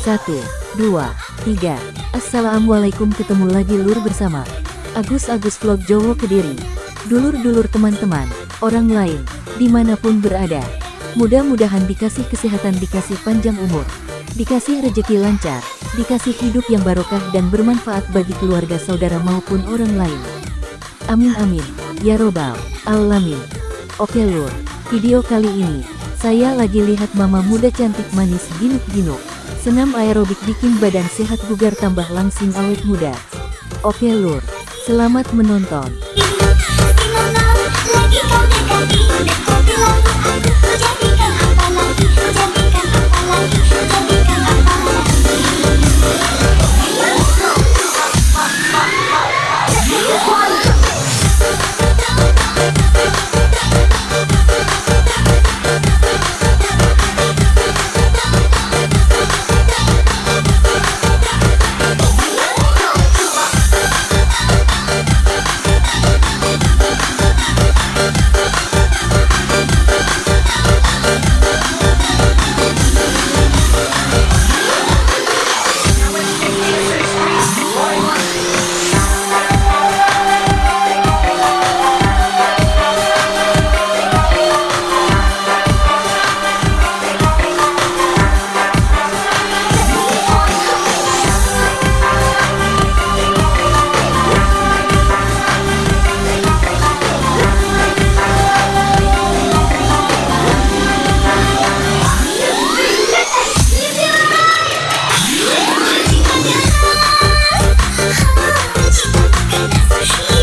Satu, dua, tiga. Assalamualaikum ketemu lagi lur bersama Agus Agus Vlog Jowo Kediri. Dulur-dulur teman-teman, orang lain, di mana pun berada. Mudah-mudahan dikasih kesehatan, dikasih panjang umur, dikasih rejeki lancar, dikasih hidup yang barokah dan bermanfaat bagi keluarga saudara maupun orang lain. Amin amin, ya robbal alamin. Oke lur, video kali ini, saya lagi lihat mama muda cantik manis ginuk-ginuk. Senam aerobik bikin badan sehat bugar tambah langsing awet muda. Oke lur, selamat menonton. Russian.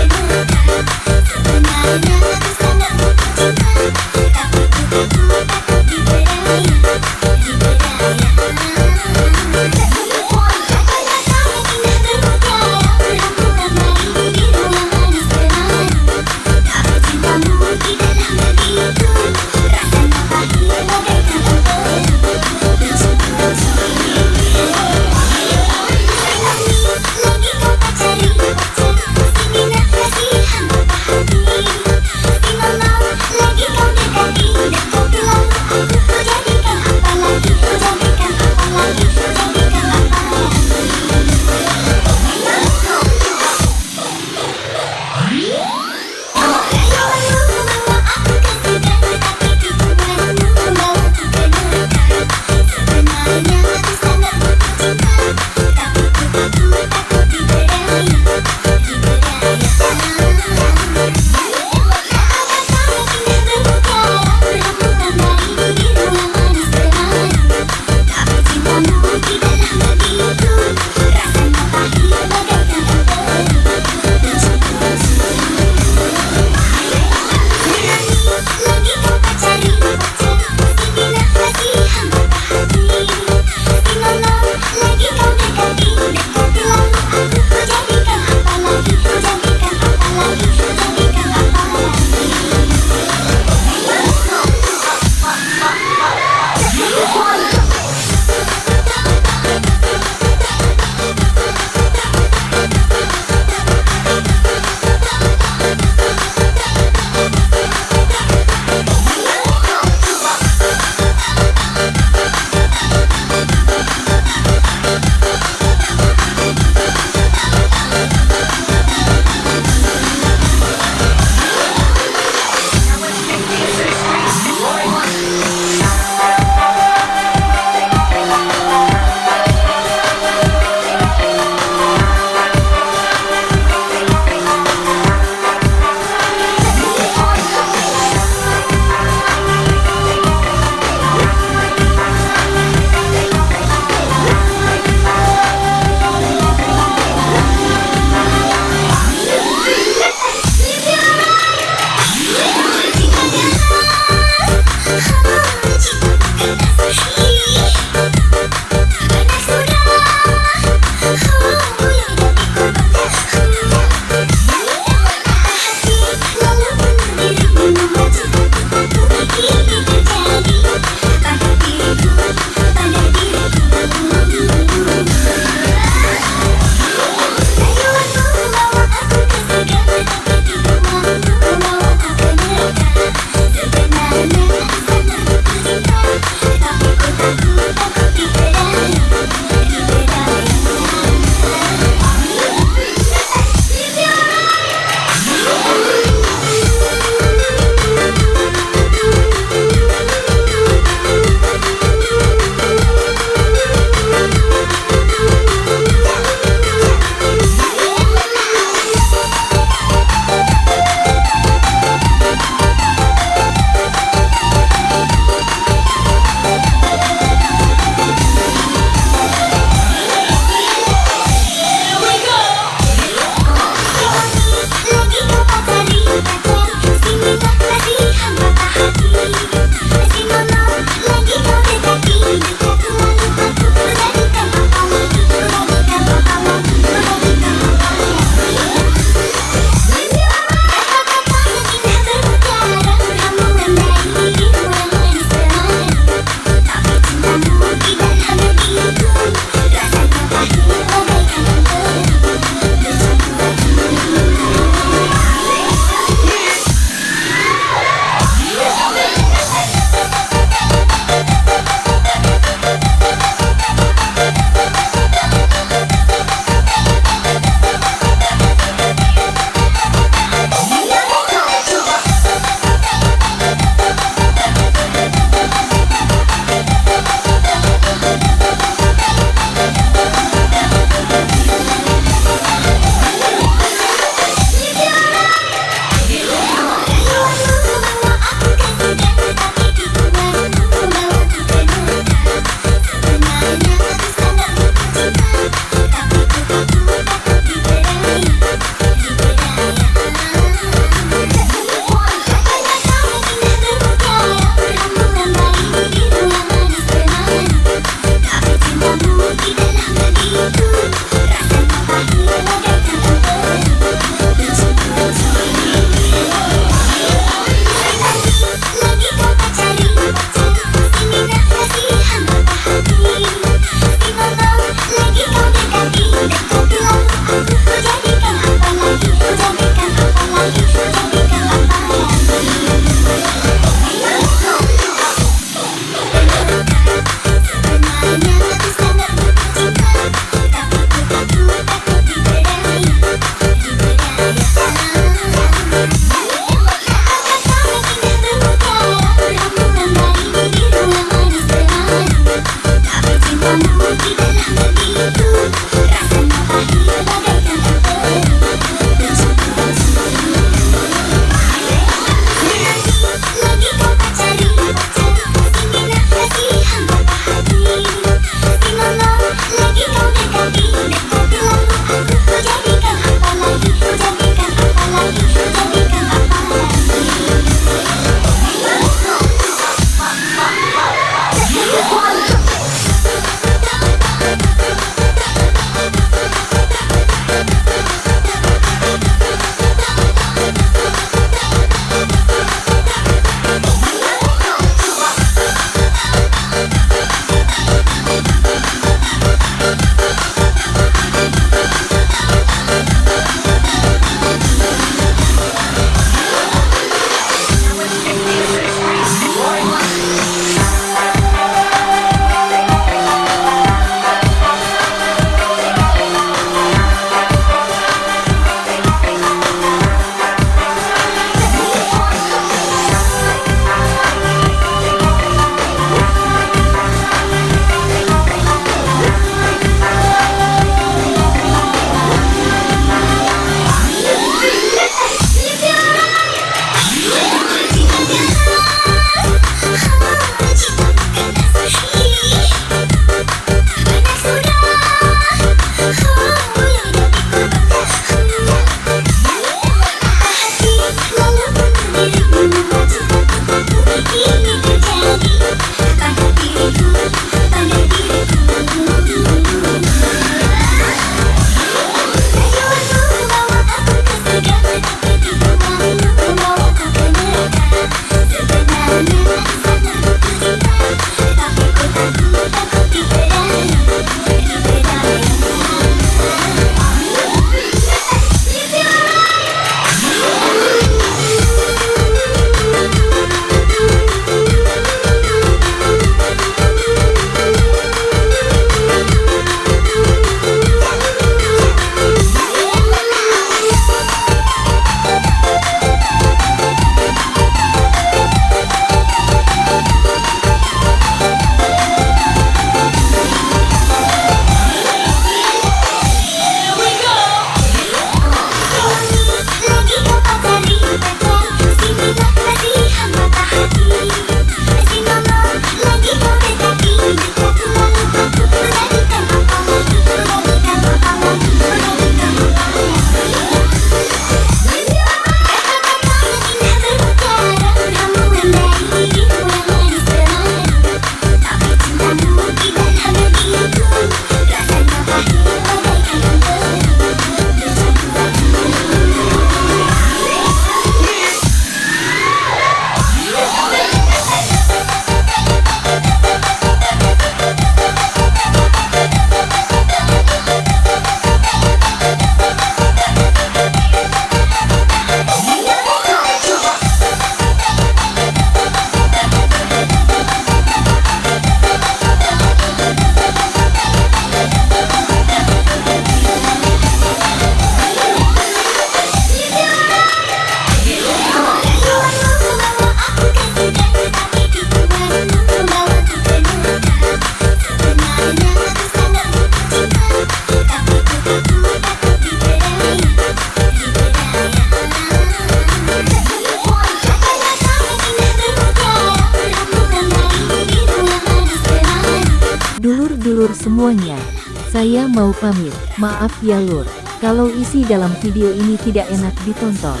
Saya mau pamit, maaf ya lur, kalau isi dalam video ini tidak enak ditonton.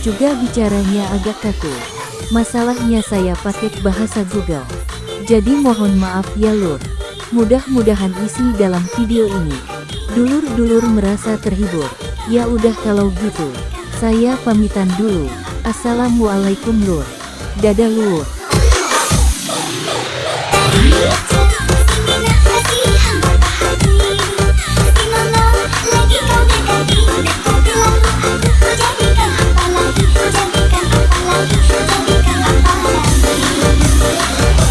Juga bicaranya agak kaku. Masalahnya saya pakai bahasa Google. Jadi mohon maaf ya lur. Mudah-mudahan isi dalam video ini. Dulur-dulur merasa terhibur. Ya udah kalau gitu. Saya pamitan dulu. Assalamualaikum lur. Dadah lur.